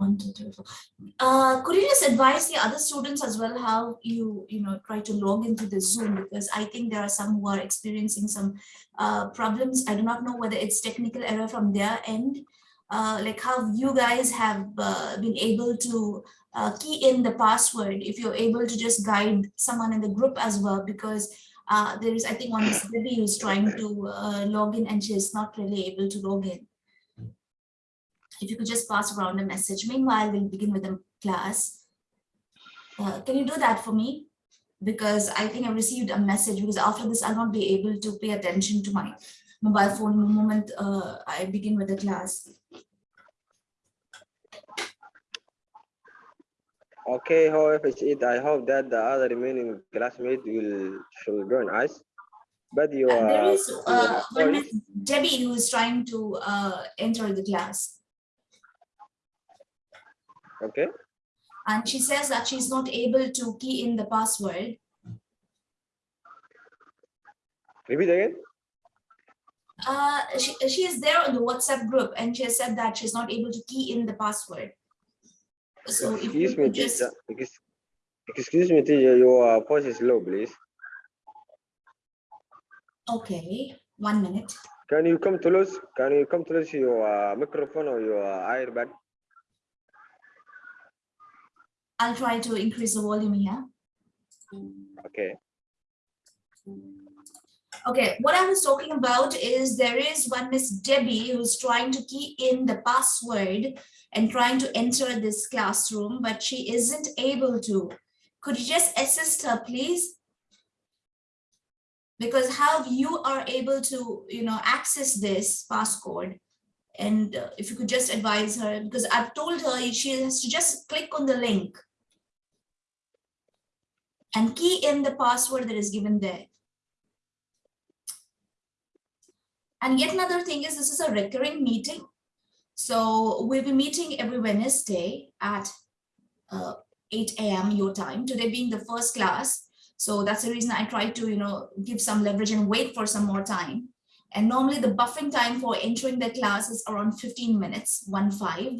One, two, three, four. Uh, could you just advise the other students as well how you you know try to log into the Zoom because I think there are some who are experiencing some uh, problems. I do not know whether it's technical error from their end, uh, like how you guys have uh, been able to uh, key in the password. If you're able to just guide someone in the group as well, because uh, there is I think one is Debbie who's trying to uh, log in and she's not really able to log in if you could just pass around a message. Meanwhile, we'll begin with the class. Uh, can you do that for me? Because I think I received a message because after this, I'll not be able to pay attention to my mobile phone the moment uh, I begin with the class. Okay, however, it, I hope that the other remaining classmates will should join us. But you Uh, there are is uh, one Debbie who is trying to uh, enter the class. Okay. And she says that she's not able to key in the password. Repeat again. Uh, she, she is there on the WhatsApp group and she has said that she's not able to key in the password. So if you Excuse me, just. Excuse me, teacher. Your voice is low, please. okay, one minute. Can you come to us? Can you come to us your uh, microphone or your earbud? I'll try to increase the volume here. Okay. Okay, what I was talking about is there is one Miss Debbie who's trying to key in the password and trying to enter this classroom, but she isn't able to. Could you just assist her, please? Because how you are able to, you know, access this passcode. And uh, if you could just advise her, because I've told her she has to just click on the link and key in the password that is given there. And yet another thing is this is a recurring meeting. So we'll be meeting every Wednesday at uh, 8 a.m. your time, today being the first class. So that's the reason I try to, you know, give some leverage and wait for some more time. And normally the buffering time for entering the class is around 15 minutes, one five.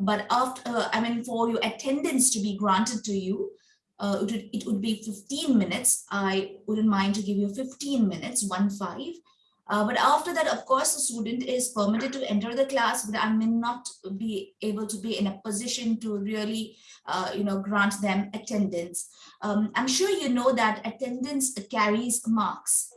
But after, uh, I mean, for your attendance to be granted to you, uh, it, would, it would be 15 minutes. I wouldn't mind to give you 15 minutes, one five. Uh, but after that, of course, the student is permitted to enter the class, but I may not be able to be in a position to really, uh, you know, grant them attendance. Um, I'm sure you know that attendance carries marks.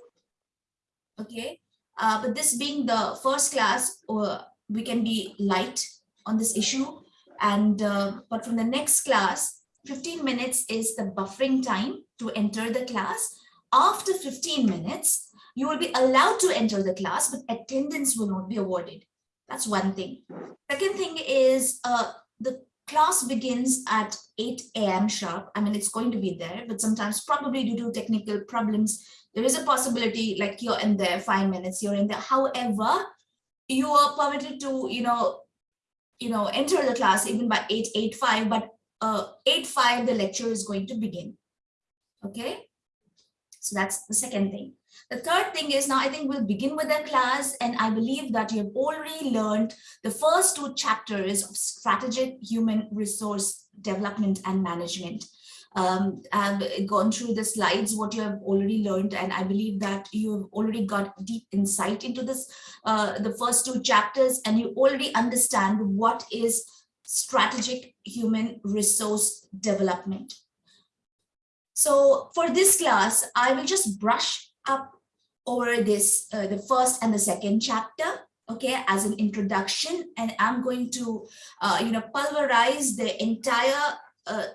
Okay, uh, but this being the first class, uh, we can be light on this issue. And uh, but from the next class, 15 minutes is the buffering time to enter the class. After 15 minutes, you will be allowed to enter the class, but attendance will not be awarded. That's one thing. Second thing is uh, the class begins at 8 a.m. sharp. I mean, it's going to be there, but sometimes probably due to technical problems, there is a possibility like you're in there five minutes, you're in there. However, you are permitted to, you know, you know, enter the class even by 8, 8, 5, but uh, 8, 5, the lecture is going to begin. Okay. So that's the second thing. The third thing is now I think we'll begin with the class and I believe that you have already learned the first two chapters of strategic human resource development and management. Um, I've gone through the slides, what you have already learned, and I believe that you have already got deep insight into this, uh, the first two chapters, and you already understand what is strategic human resource development. So for this class, I will just brush up over this, uh, the first and the second chapter, okay, as an introduction, and I'm going to, uh, you know, pulverize the entire uh,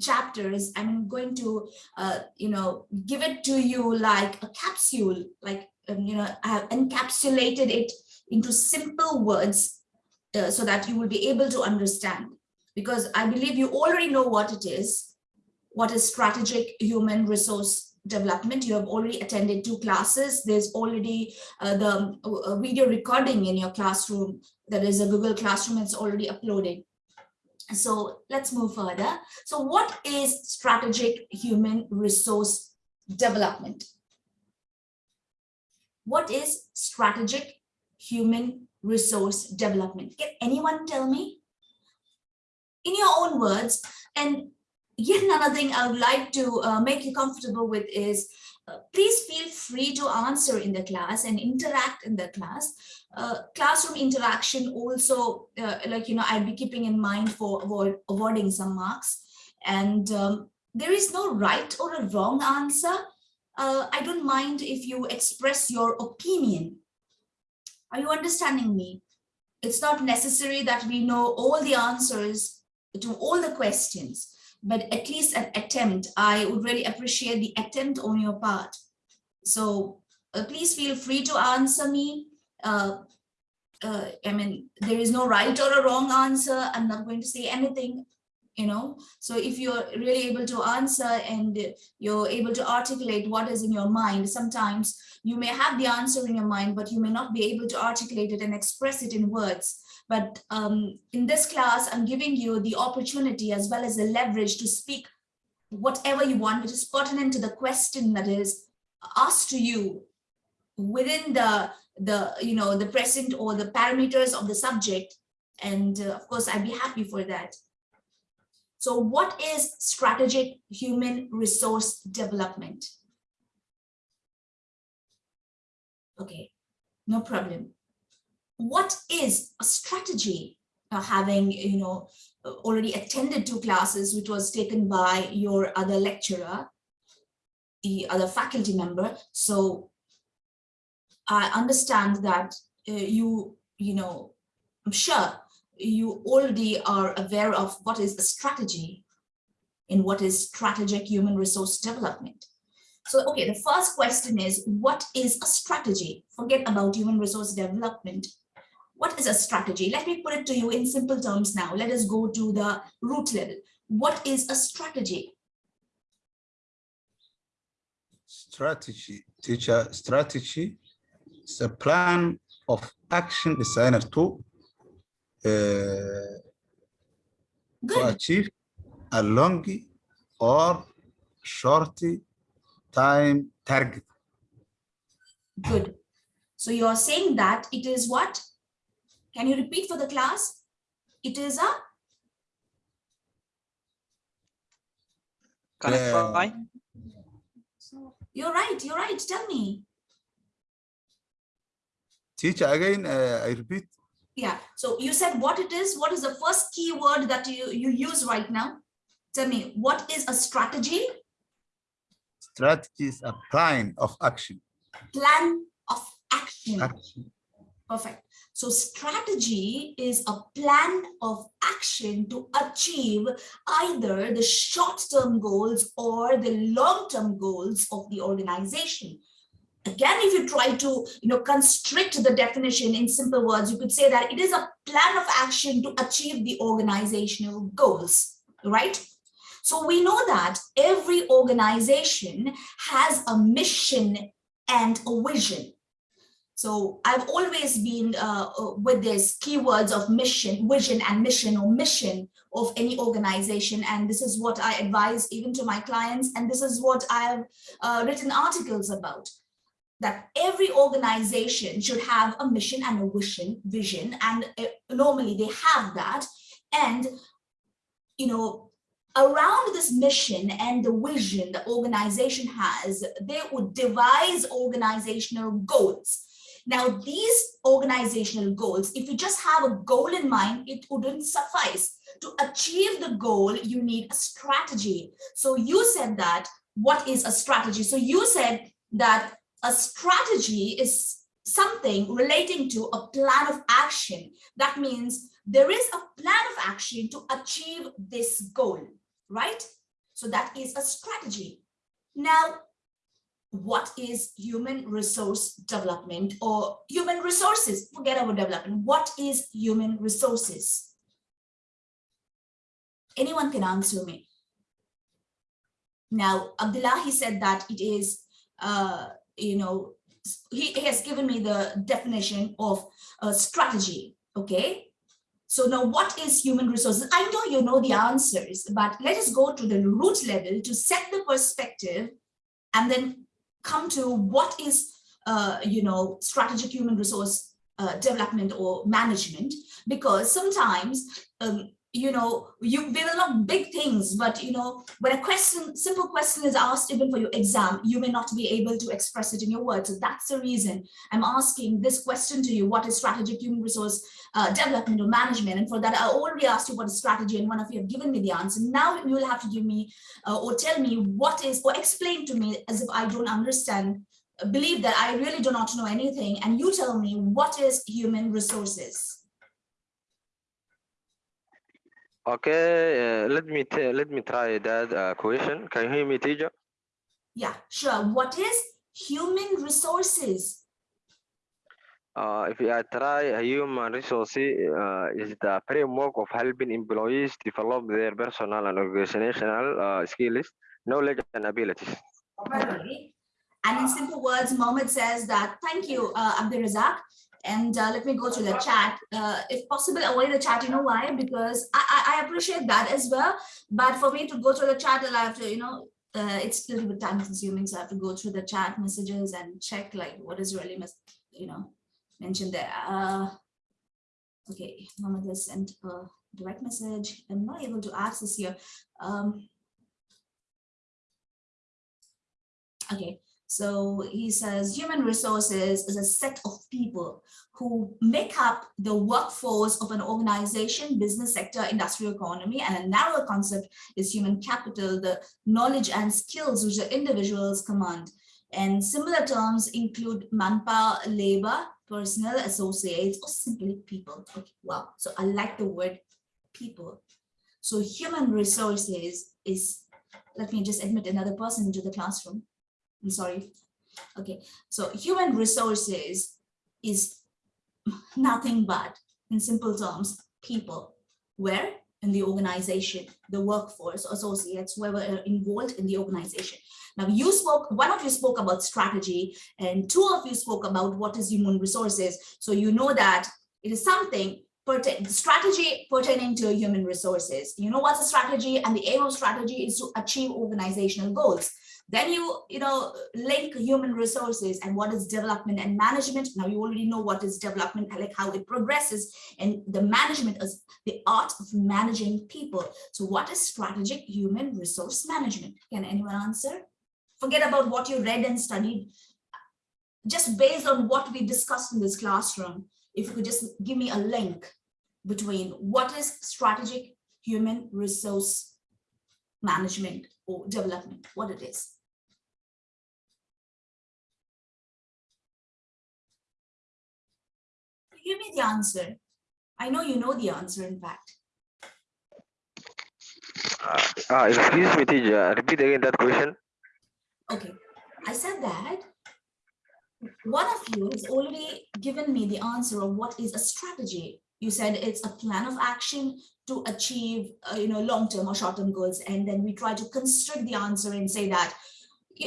chapters. I'm going to, uh, you know, give it to you like a capsule, like, um, you know, I have encapsulated it into simple words uh, so that you will be able to understand. Because I believe you already know what it is, what is strategic human resource development. You have already attended two classes. There's already uh, the uh, video recording in your classroom. That is a Google Classroom. It's already uploaded. So let's move further. So what is strategic human resource development? What is strategic human resource development? Can anyone tell me? in your own words. And yet another thing I would like to uh, make you comfortable with is uh, please feel free to answer in the class and interact in the class. Uh, classroom interaction also, uh, like, you know, I'll be keeping in mind for avoiding some marks. And um, there is no right or a wrong answer. Uh, I don't mind if you express your opinion. Are you understanding me? It's not necessary that we know all the answers to all the questions but at least an attempt. I would really appreciate the attempt on your part. So uh, please feel free to answer me. Uh, uh, I mean, there is no right or a wrong answer. I'm not going to say anything, you know. So if you're really able to answer and you're able to articulate what is in your mind, sometimes you may have the answer in your mind, but you may not be able to articulate it and express it in words. But um, in this class, I'm giving you the opportunity as well as the leverage to speak whatever you want, which is pertinent to the question that is asked to you within the, the you know, the present or the parameters of the subject. And uh, of course, I'd be happy for that. So what is strategic human resource development? Okay, no problem. What is a strategy? Uh, having you know already attended two classes which was taken by your other lecturer the other faculty member. So i understand that uh, you you know i'm sure you already are aware of what is a strategy in what is strategic human resource development so, okay, the first question is, what is a strategy? Forget about human resource development. What is a strategy? Let me put it to you in simple terms now. Let us go to the root level. What is a strategy? Strategy, teacher, strategy is a plan of action designed to, to achieve a long or short time target. Good. So you're saying that it is what? Can you repeat for the class? It is a Clarify. you're right, you're right. Tell me. Teacher, again, uh, I repeat, Yeah. So you said what it is. What is the first keyword that you, you use right now? Tell me, what is a strategy? strategy is a plan of action. Plan of action. action. Perfect. So strategy is a plan of action to achieve either the short-term goals or the long-term goals of the organization. Again, if you try to you know, constrict the definition in simple words, you could say that it is a plan of action to achieve the organizational goals, right? So we know that every organization has a mission and a vision. So I've always been uh, with this keywords of mission, vision and mission or mission of any organization. And this is what I advise even to my clients. And this is what I've uh, written articles about that every organization should have a mission and a vision, vision. And uh, normally they have that. And, you know, around this mission and the vision the organization has, they would devise organizational goals. Now, these organizational goals, if you just have a goal in mind, it wouldn't suffice. To achieve the goal, you need a strategy. So you said that, what is a strategy? So you said that a strategy is something relating to a plan of action. That means there is a plan of action to achieve this goal, right? So that is a strategy. Now, what is human resource development or human resources? Forget about development. What is human resources? Anyone can answer me. Now, Abdullahi said that it is, uh, you know, he, has given me the definition of strategy, okay? So now what is human resources? I know you know the answers, but let us go to the root level to set the perspective and then come to what is, uh, you know, strategic human resource uh, development or management, because sometimes um, you know, you there are not big things, but you know, when a question, simple question is asked even for your exam, you may not be able to express it in your words. So that's the reason I'm asking this question to you. What is strategic human resource uh, development or management? And for that, I already asked you what is strategy and one of you have given me the answer. Now you will have to give me uh, or tell me what is or explain to me as if I don't understand believe that I really do not know anything and you tell me what is human resources. Okay, uh, let me let me try that uh, question. Can you hear me, teacher? Yeah, sure. What is human resources? Uh, if I try a human resource uh, is the framework of helping employees develop their personal and organizational uh, skills, knowledge, and abilities. Okay. And in simple words, Mohammed says that, thank you, uh, Abdul Razak. And uh, let me go to the chat. Uh, if possible, avoid the chat. You know why? Because I, I, I appreciate that as well. But for me to go through the chat, I'll have to, you know, uh, it's a little bit time consuming. So I have to go through the chat messages and check like what is really, you know, mentioned there. Uh, okay, has sent a direct message. I'm not able to access here. Um, okay, so he says human resources is a set of people who make up the workforce of an organization, business sector, industrial economy, and a narrower concept is human capital, the knowledge and skills which the individuals command. And similar terms include manpower, labor, personnel, associates, or simply people. Okay, wow. So I like the word people. So human resources is, let me just admit another person into the classroom. I'm sorry. Okay, so human resources is nothing but, in simple terms, people. Where? In the organization, the workforce, associates, whoever are involved in the organization. Now you spoke, one of you spoke about strategy and two of you spoke about what is human resources. So you know that it is something strategy pertaining to human resources. You know what's a strategy and the aim of strategy is to achieve organizational goals. Then you, you know, link human resources and what is development and management. Now you already know what is development, like how it progresses and the management is the art of managing people. So what is strategic human resource management? Can anyone answer? Forget about what you read and studied. Just based on what we discussed in this classroom, if you could just give me a link between what is strategic human resource management or development, what it is. Give me the answer. I know you know the answer, in fact. Uh, ah, excuse me, teacher. Repeat again that question. Okay, I said that one of you has already given me the answer of what is a strategy. You said it's a plan of action to achieve, uh, you know, long-term or short-term goals. And then we try to constrict the answer and say that,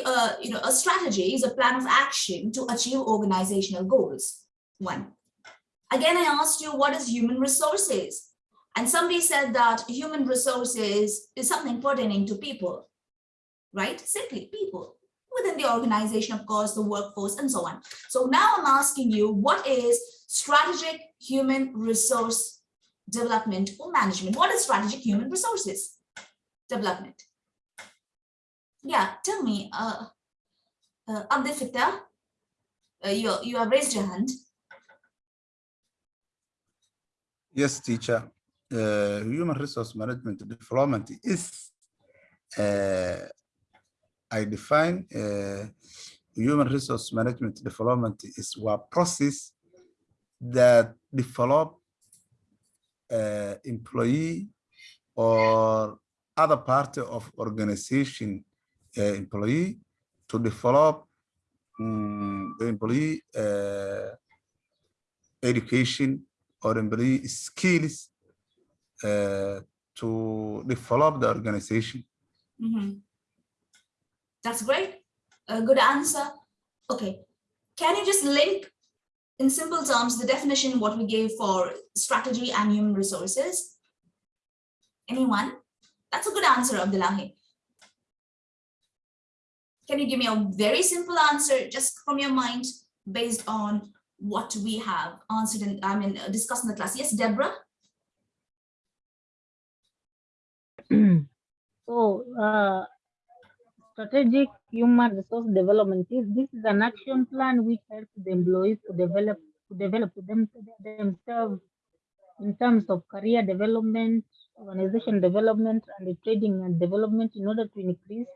uh, you know, a strategy is a plan of action to achieve organizational goals. One. Again, I asked you, what is human resources? And somebody said that human resources is something pertaining to people, right? Simply people within the organization, of course, the workforce and so on. So now I'm asking you, what is strategic human resource development or management? What is strategic human resources development? Yeah, tell me, uh, uh, Abdel Fitta, uh, you, you have raised your hand. Yes, teacher. Uh, human resource management development is, uh, I define uh, human resource management development is a process that develop uh, employee or other part of organization uh, employee to develop um, the employee uh, education or employee skills uh, to develop the organization. Mm -hmm. That's great. A good answer. Okay. Can you just link in simple terms the definition what we gave for strategy and human resources? Anyone? That's a good answer, Abdullahi. Can you give me a very simple answer just from your mind based on what we have answered and I mean discussed in the class? Yes, Deborah. so, uh, strategic human resource development is this is an action plan which helps the employees to develop to develop them themselves in terms of career development, organization development, and the training and development in order to increase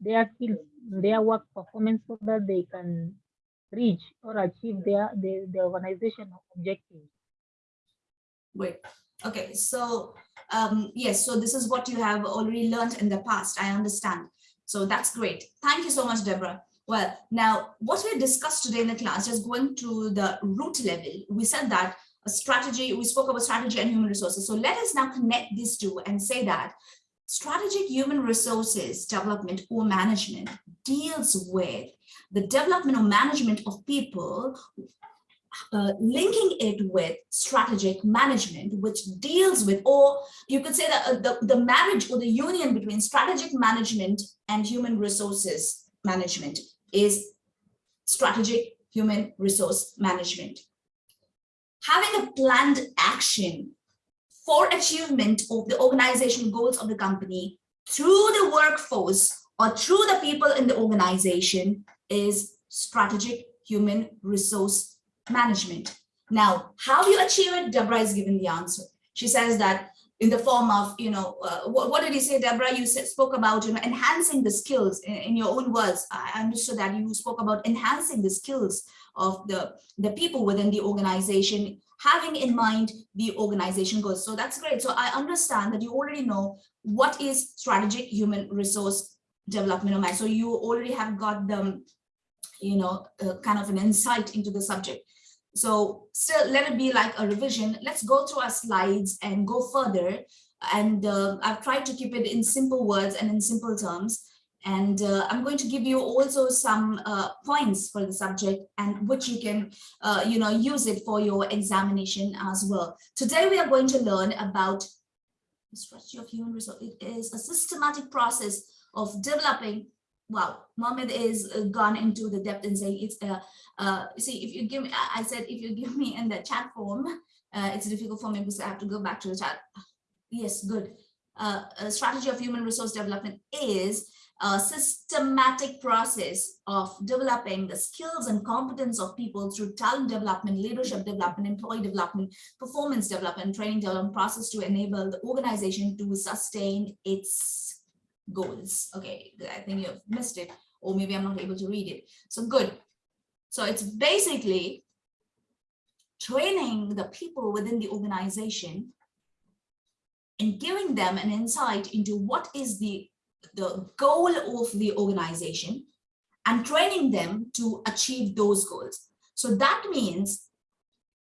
their skills, their work performance so that they can reach or achieve their the, the organization objectives. Wait, okay, so um, yes, so this is what you have already learned in the past. I understand. So that's great. Thank you so much, Deborah. Well, now what we discussed today in the class, just going to the root level, we said that a strategy, we spoke about strategy and human resources. So let us now connect these two and say that strategic human resources development or management deals with the development or management of people uh, linking it with strategic management, which deals with, or you could say that uh, the, the marriage or the union between strategic management and human resources management is strategic human resource management. Having a planned action for achievement of the organizational goals of the company through the workforce or through the people in the organization is strategic human resource management. Now, how do you achieve it? Deborah is given the answer. She says that in the form of, you know, uh, what, what, did you say, Deborah? You said, spoke about, you know, enhancing the skills in, in, your own words. I understood that you spoke about enhancing the skills of the, the people within the organization, having in mind the organization goals. So that's great. So I understand that you already know what is strategic human resource development. Of mind. So you already have got the, you know, uh, kind of an insight into the subject. So still let it be like a revision. Let's go through our slides and go further. And uh, I've tried to keep it in simple words and in simple terms. And uh, I'm going to give you also some uh, points for the subject and which you can, uh, you know, use it for your examination as well. Today we are going to learn about the strategy of human resource. It is a systematic process of developing wow, Mohammed is uh, gone into the depth and saying it's uh, uh, see if you give me, I said if you give me in the chat form, uh, it's difficult for me because I have to go back to the chat. Yes, good. Uh, a strategy of human resource development is a systematic process of developing the skills and competence of people through talent development, leadership development, employee development, performance development, training development process to enable the organization to sustain its goals. Okay, I think you've missed it, or maybe I'm not able to read it. So good. So it's basically training the people within the organization and giving them an insight into what is the, the goal of the organization and training them to achieve those goals. So that means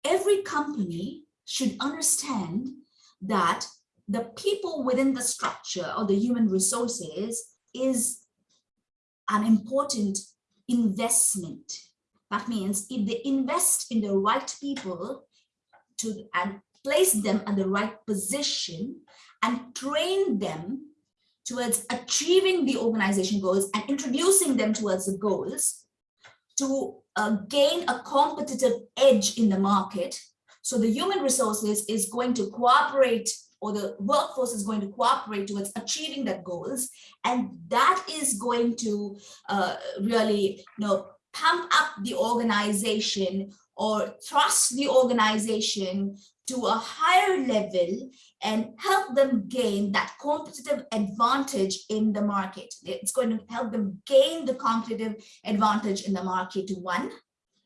every company should understand that the people within the structure or the human resources is an important investment. That means if they invest in the right people to and place them at the right position and train them towards achieving the organization goals and introducing them towards the goals to uh, gain a competitive edge in the market. So the human resources is going to cooperate or the workforce is going to cooperate towards achieving that goals. And that is going to uh, really you know, pump up the organization or thrust the organization to a higher level and help them gain that competitive advantage in the market. It's going to help them gain the competitive advantage in the market, one.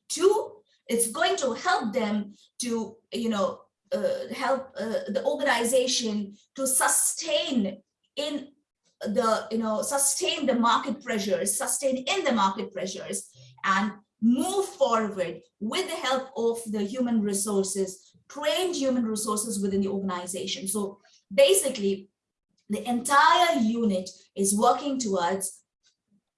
Two, it's going to help them to, you know, help uh, the organization to sustain in the, you know, sustain the market pressures, sustain in the market pressures and move forward with the help of the human resources, trained human resources within the organization. So basically, the entire unit is working towards,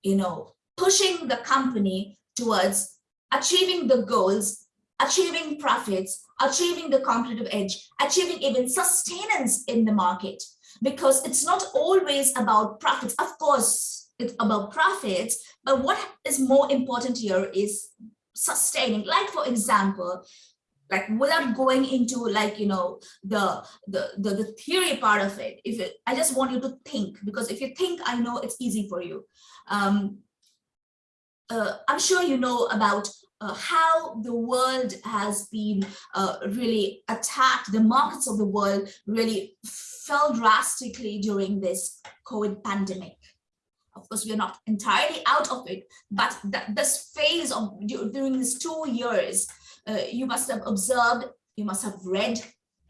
you know, pushing the company towards achieving the goals, achieving profits, achieving the competitive edge, achieving even sustenance in the market, because it's not always about profits. Of course, it's about profits, but what is more important here is sustaining. Like, for example, like without going into like you know the the the, the theory part of it if it, i just want you to think because if you think i know it's easy for you um uh, i'm sure you know about uh, how the world has been uh, really attacked the markets of the world really fell drastically during this covid pandemic. Of course we are not entirely out of it but this phase of during these two years uh, you must have observed, you must have read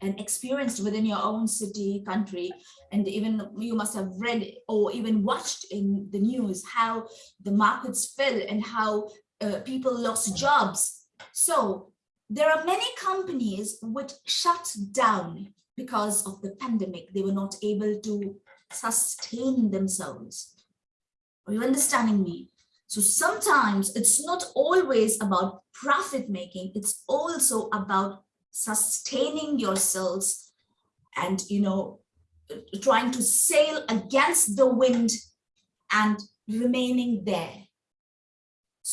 and experienced within your own city, country, and even you must have read or even watched in the news how the markets fell and how uh, people lost jobs. So there are many companies which shut down because of the pandemic. They were not able to sustain themselves. Are you understanding me? So sometimes it's not always about profit making, it's also about sustaining yourselves and, you know, trying to sail against the wind and remaining there.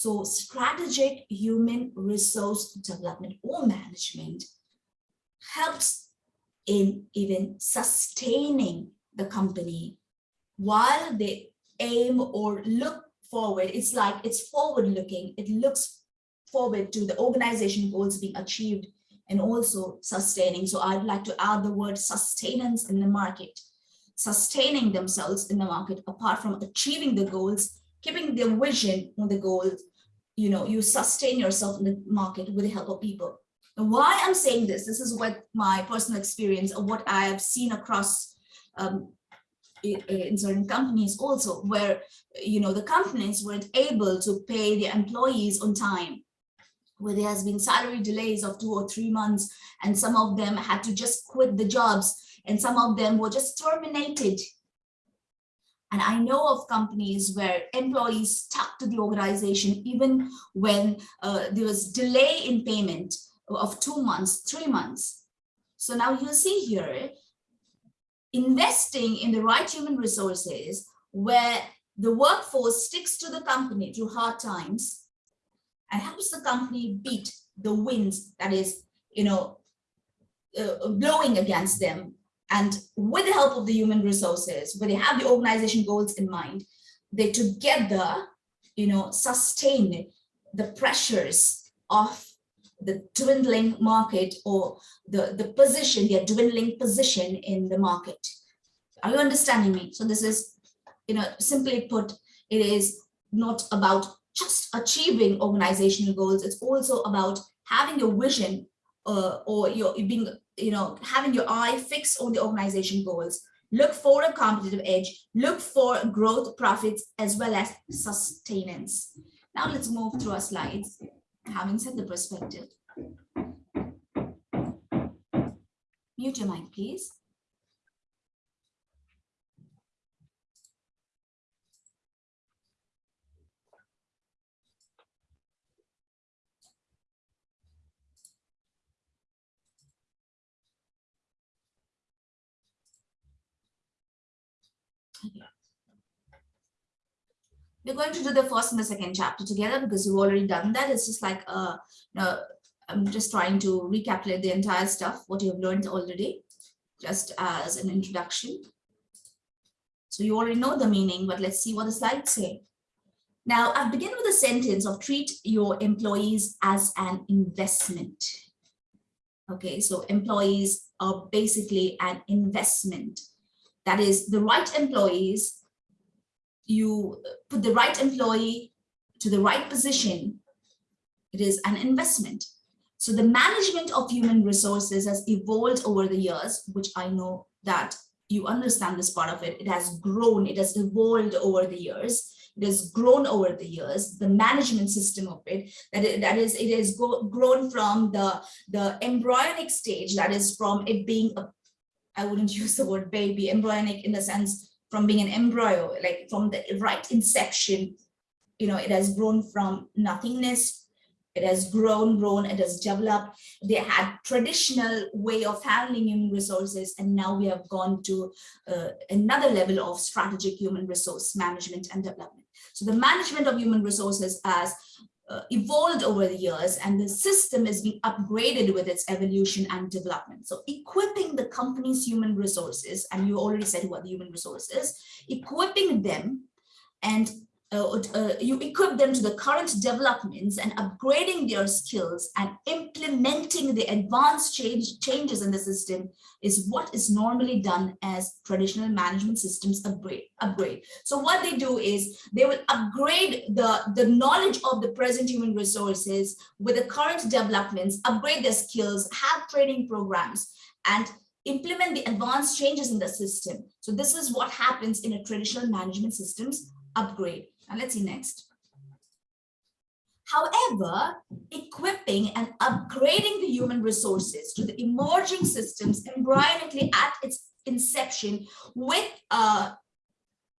So strategic human resource development or management helps in even sustaining the company while they aim or look forward. It's like it's forward looking. It looks forward to the organization goals being achieved and also sustaining. So I'd like to add the word sustenance in the market, sustaining themselves in the market apart from achieving the goals, keeping their vision on the goals, you know, you sustain yourself in the market with the help of people. And why I'm saying this, this is what my personal experience of what I have seen across um, in certain companies also where you know the companies weren't able to pay their employees on time where there has been salary delays of two or three months and some of them had to just quit the jobs and some of them were just terminated and I know of companies where employees stuck to the organization even when uh, there was delay in payment of two months, three months. So now you see here, investing in the right human resources where the workforce sticks to the company through hard times and helps the company beat the winds that is, you know, uh, blowing against them. And with the help of the human resources, where they have the organization goals in mind, they together, you know, sustain the pressures of the dwindling market or the, the position, their dwindling position in the market. Are you understanding me? So this is, you know, simply put, it is not about just achieving organizational goals. It's also about having a vision uh, or your being, you know, having your eye fixed on the organization goals. Look for a competitive edge, look for growth, profits, as well as sustenance. Now let's move through our slides having set the perspective. Mute your mic, please. We're going to do the first and the second chapter together because you've already done that. It's just like, uh, you I'm just trying to recapitulate the entire stuff, what you've learned already, just as an introduction. So you already know the meaning, but let's see what the slides say. Now, I begin with a sentence of treat your employees as an investment. Okay, so employees are basically an investment. That is the right employees you put the right employee to the right position, it is an investment. So the management of human resources has evolved over the years, which I know that you understand this part of it. It has grown, it has evolved over the years. It has grown over the years, the management system of it, that, it, that is, it has grown from the, the embryonic stage, that is from it being a, I wouldn't use the word baby, embryonic in the sense from being an embryo, like from the right inception, you know, it has grown from nothingness. It has grown, grown, it has developed. They had traditional way of handling human resources, and now we have gone to uh, another level of strategic human resource management and development. So the management of human resources as uh, evolved over the years and the system is being upgraded with its evolution and development. So equipping the company's human resources, and you already said what the human resources, equipping them and uh, uh, you equip them to the current developments and upgrading their skills and implementing the advanced change, changes in the system is what is normally done as traditional management systems upgrade. upgrade. So what they do is they will upgrade the, the knowledge of the present human resources with the current developments, upgrade their skills, have training programs, and implement the advanced changes in the system. So this is what happens in a traditional management systems upgrade. Now let's see next. However, equipping and upgrading the human resources to the emerging systems embryonically at its inception with, uh,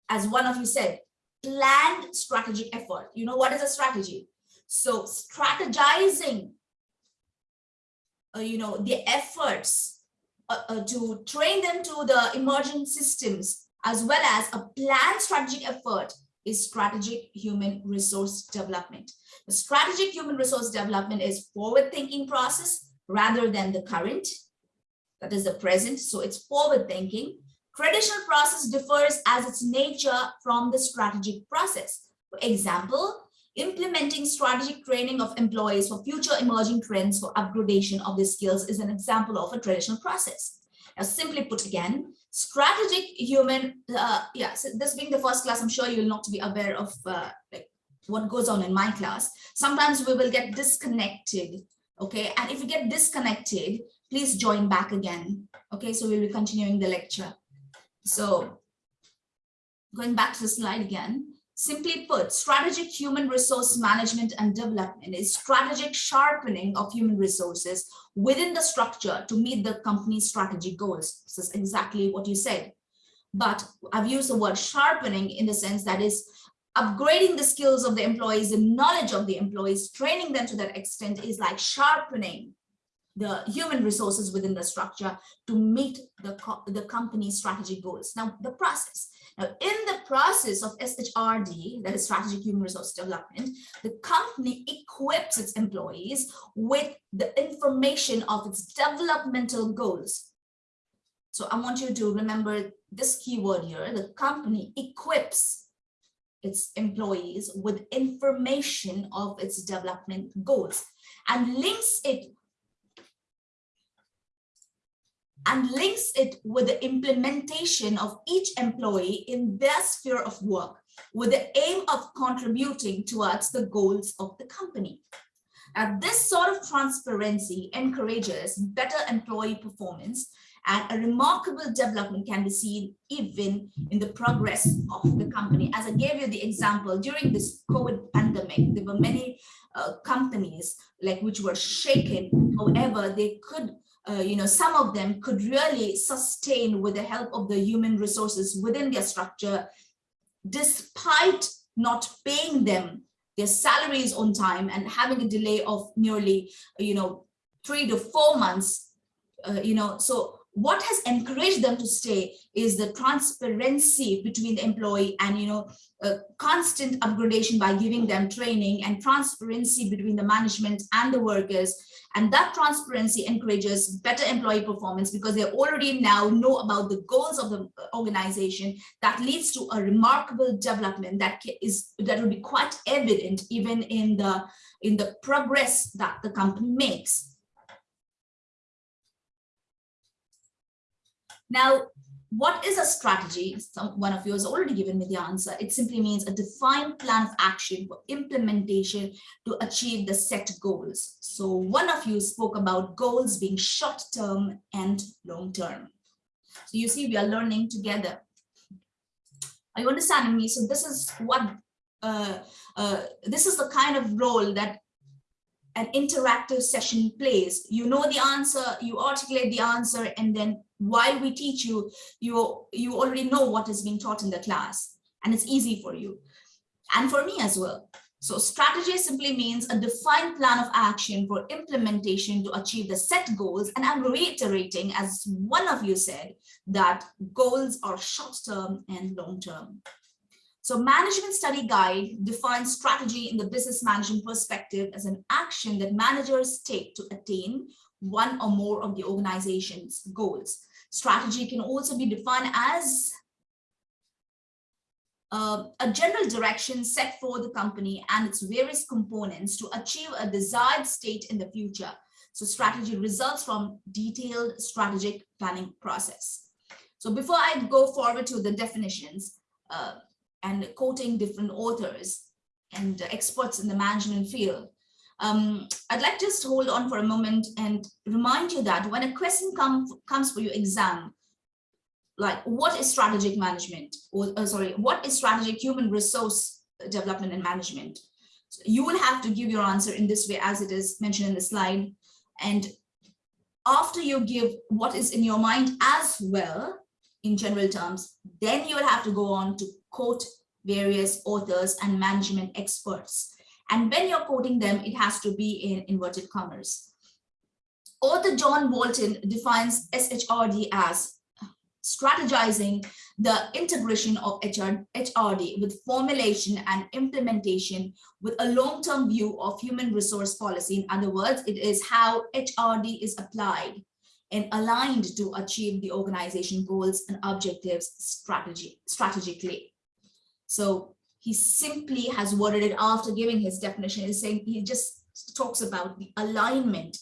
as one of you said, planned strategic effort. You know what is a strategy? So strategizing, uh, you know, the efforts uh, uh, to train them to the emerging systems as well as a planned strategic effort is strategic human resource development. The strategic human resource development is forward thinking process rather than the current, that is the present. So it's forward thinking. Traditional process differs as its nature from the strategic process. For example, implementing strategic training of employees for future emerging trends for upgradation of their skills is an example of a traditional process. Now, simply put again, strategic human, uh, yeah, so this being the first class, I'm sure you'll not be aware of uh, like what goes on in my class. Sometimes we will get disconnected, okay? And if you get disconnected, please join back again, okay? So we'll be continuing the lecture. So going back to the slide again, Simply put, strategic human resource management and development is strategic sharpening of human resources within the structure to meet the company's strategic goals. This is exactly what you said. But I've used the word sharpening in the sense that is upgrading the skills of the employees, the knowledge of the employees, training them to that extent is like sharpening the human resources within the structure to meet the, co the company's strategic goals. Now, the process. Now, in the process of SHRD, that is strategic human resource development, the company equips its employees with the information of its developmental goals. So I want you to remember this keyword here, the company equips its employees with information of its development goals and links it and links it with the implementation of each employee in their sphere of work with the aim of contributing towards the goals of the company. Now, this sort of transparency encourages better employee performance and a remarkable development can be seen even in the progress of the company. As I gave you the example, during this COVID pandemic, there were many uh, companies like which were shaken. However, they could uh, you know, some of them could really sustain with the help of the human resources within their structure, despite not paying them their salaries on time and having a delay of nearly, you know, three to four months, uh, you know, so what has encouraged them to stay is the transparency between the employee and you know constant upgradation by giving them training and transparency between the management and the workers. And that transparency encourages better employee performance because they already now know about the goals of the organization. That leads to a remarkable development that is that will be quite evident even in the in the progress that the company makes Now, what is a strategy? Some, one of you has already given me the answer. It simply means a defined plan of action for implementation to achieve the set goals. So one of you spoke about goals being short term and long term. So you see, we are learning together. Are you understanding me? So this is what, uh, uh, this is the kind of role that an interactive session plays. You know the answer, you articulate the answer, and then while we teach you, you, you already know what is being taught in the class, and it's easy for you, and for me as well. So strategy simply means a defined plan of action for implementation to achieve the set goals. And I'm reiterating, as one of you said, that goals are short-term and long-term. So management study guide defines strategy in the business management perspective as an action that managers take to attain one or more of the organization's goals. Strategy can also be defined as uh, a general direction set for the company and its various components to achieve a desired state in the future. So strategy results from detailed strategic planning process. So before I go forward to the definitions uh, and quoting different authors and experts in the management field, um, I'd like to just hold on for a moment and remind you that when a question come, comes for your exam, like what is strategic management? Or uh, sorry what is strategic human resource development and management? So you will have to give your answer in this way as it is mentioned in the slide. And after you give what is in your mind as well in general terms then you will have to go on to quote various authors and management experts and when you're quoting them it has to be in inverted commas author john walton defines shrd as strategizing the integration of HR, HRD with formulation and implementation with a long-term view of human resource policy. In other words, it is how HRD is applied and aligned to achieve the organization goals and objectives strategy, strategically. So he simply has worded it after giving his definition, is saying he just talks about the alignment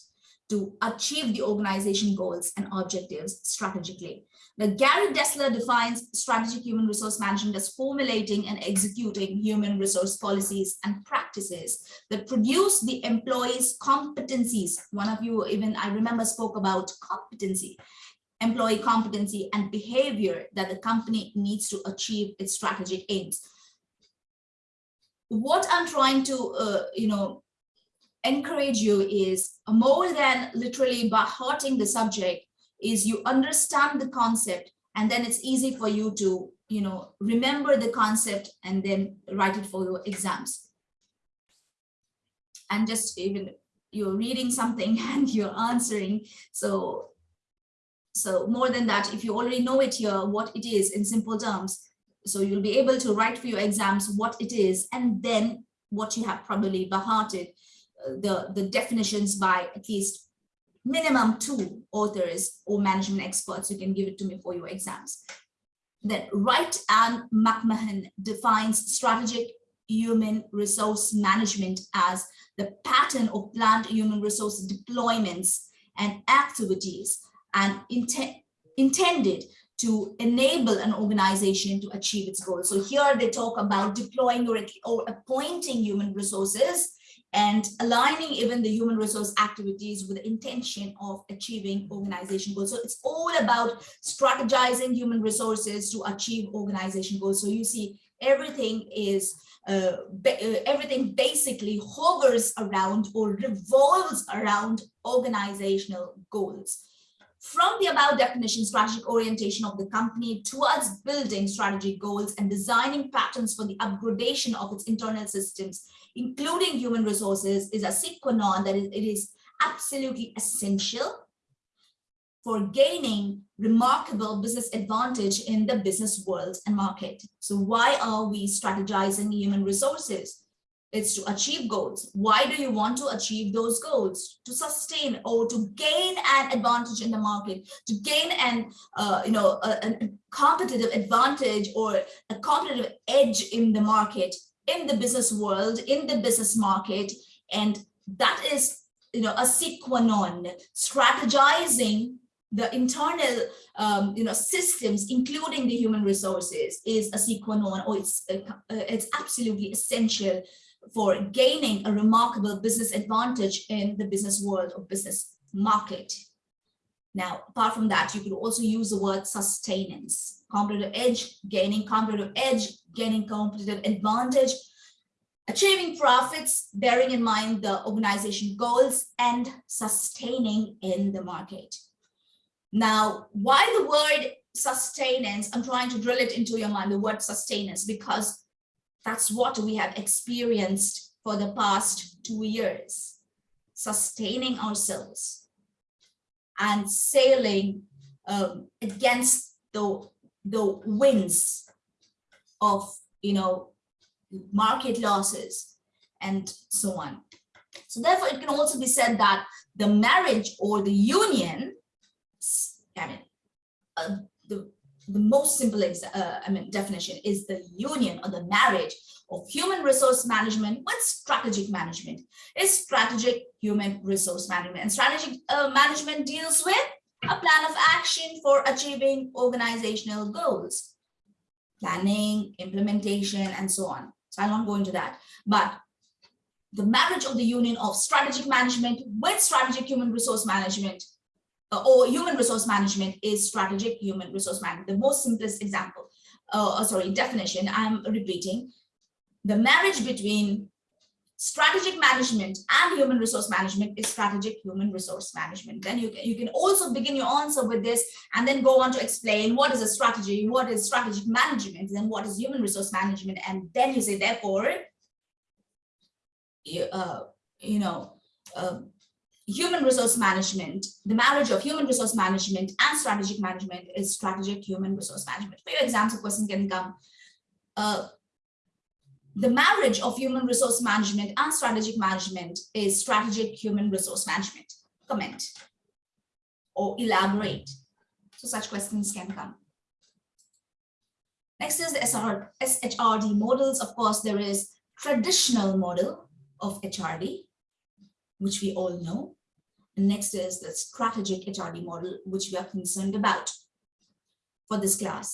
to achieve the organization goals and objectives strategically. Now, Gary Dessler defines strategic human resource management as formulating and executing human resource policies and practices that produce the employees' competencies. One of you even, I remember, spoke about competency, employee competency and behavior that the company needs to achieve its strategic aims. What I'm trying to, uh, you know, encourage you is more than literally by hearting the subject, is you understand the concept and then it's easy for you to you know remember the concept and then write it for your exams and just even you're reading something and you're answering so so more than that if you already know it here what it is in simple terms so you'll be able to write for your exams what it is and then what you have probably by hearted uh, the the definitions by at least minimum two authors or management experts who can give it to me for your exams. Then Wright and McMahan defines strategic human resource management as the pattern of planned human resource deployments and activities and intended to enable an organization to achieve its goals. So here they talk about deploying or, or appointing human resources and aligning even the human resource activities with the intention of achieving organization goals. So it's all about strategizing human resources to achieve organization goals. So you see everything is uh, uh, everything basically hovers around or revolves around organizational goals. From the above definition, strategic orientation of the company towards building strategic goals and designing patterns for the upgradation of its internal systems including human resources, is a sine qua non that it is absolutely essential for gaining remarkable business advantage in the business world and market. So why are we strategizing human resources? It's to achieve goals. Why do you want to achieve those goals? To sustain or to gain an advantage in the market, to gain an, uh, you know, a, a competitive advantage or a competitive edge in the market in the business world, in the business market, and that is you know a sine qua non, strategizing the internal um, you know systems, including the human resources, is a sine qua non, or it's uh, it's absolutely essential for gaining a remarkable business advantage in the business world or business market. Now, apart from that, you could also use the word sustenance, competitive edge, gaining competitive edge, gaining competitive advantage, achieving profits, bearing in mind the organization goals and sustaining in the market. Now, why the word sustenance? I'm trying to drill it into your mind, the word sustenance, because that's what we have experienced for the past two years, sustaining ourselves and sailing um, against the, the winds of you know, market losses and so on. So therefore, it can also be said that the marriage or the union, I mean, uh, the, the most simple, uh, I mean, definition is the union or the marriage of human resource management with strategic management is strategic human resource management. And strategic uh, management deals with a plan of action for achieving organizational goals, planning, implementation, and so on. So I'll not go into that, but the marriage of the union of strategic management with strategic human resource management uh, or human resource management is strategic human resource management. The most simplest example, uh, uh, sorry, definition I'm repeating. The marriage between strategic management and human resource management is strategic human resource management. Then you can, you can also begin your answer with this and then go on to explain what is a strategy, what is strategic management, then what is human resource management. And then you say, therefore, you, uh, you know, um, human resource management, the marriage of human resource management and strategic management is strategic human resource management. For your exams, question can come. Uh, the marriage of human resource management and strategic management is strategic human resource management. Comment or elaborate. So such questions can come. Next is the SR, SHRD models. Of course, there is traditional model of HRD, which we all know. Next is the strategic HRD model, which we are concerned about for this class.